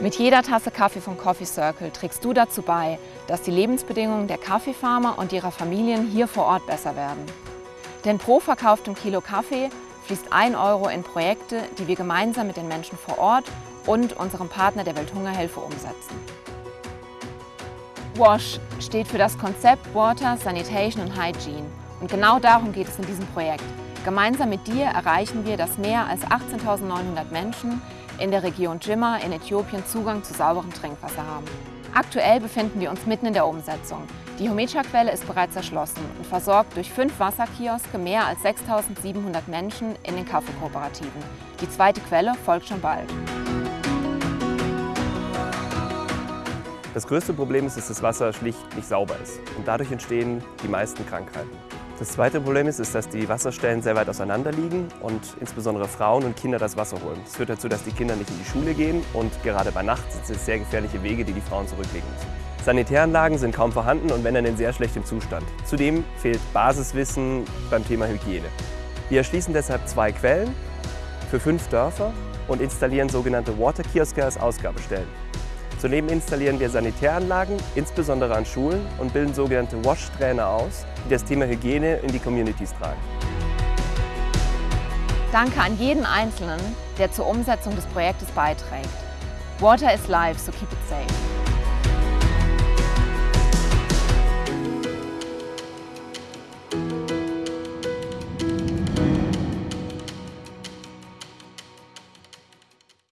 Mit jeder Tasse Kaffee von Coffee Circle trägst du dazu bei, dass die Lebensbedingungen der Kaffeefarmer und ihrer Familien hier vor Ort besser werden. Denn pro verkauftem Kilo Kaffee fließt ein Euro in Projekte, die wir gemeinsam mit den Menschen vor Ort und unserem Partner der Welthungerhilfe umsetzen. WASH steht für das Konzept Water, Sanitation und Hygiene. Und genau darum geht es in diesem Projekt. Gemeinsam mit dir erreichen wir, dass mehr als 18.900 Menschen in der Region Jimma in Äthiopien Zugang zu sauberem Trinkwasser haben. Aktuell befinden wir uns mitten in der Umsetzung. Die Homecha-Quelle ist bereits erschlossen und versorgt durch fünf Wasserkioske mehr als 6.700 Menschen in den Kaffeekooperativen. Die zweite Quelle folgt schon bald. Das größte Problem ist, dass das Wasser schlicht nicht sauber ist und dadurch entstehen die meisten Krankheiten. Das zweite Problem ist, ist, dass die Wasserstellen sehr weit auseinander liegen und insbesondere Frauen und Kinder das Wasser holen. Das führt dazu, dass die Kinder nicht in die Schule gehen und gerade bei Nacht sind es sehr gefährliche Wege, die die Frauen zurücklegen müssen. Sanitäranlagen sind kaum vorhanden und wenn dann in sehr schlechtem Zustand. Zudem fehlt Basiswissen beim Thema Hygiene. Wir erschließen deshalb zwei Quellen für fünf Dörfer und installieren sogenannte Water Kioske als Ausgabestellen. Zudem installieren wir Sanitäranlagen, insbesondere an Schulen, und bilden sogenannte Wash-Trainer aus, die das Thema Hygiene in die Communities tragen. Danke an jeden Einzelnen, der zur Umsetzung des Projektes beiträgt. Water is life, so keep it safe.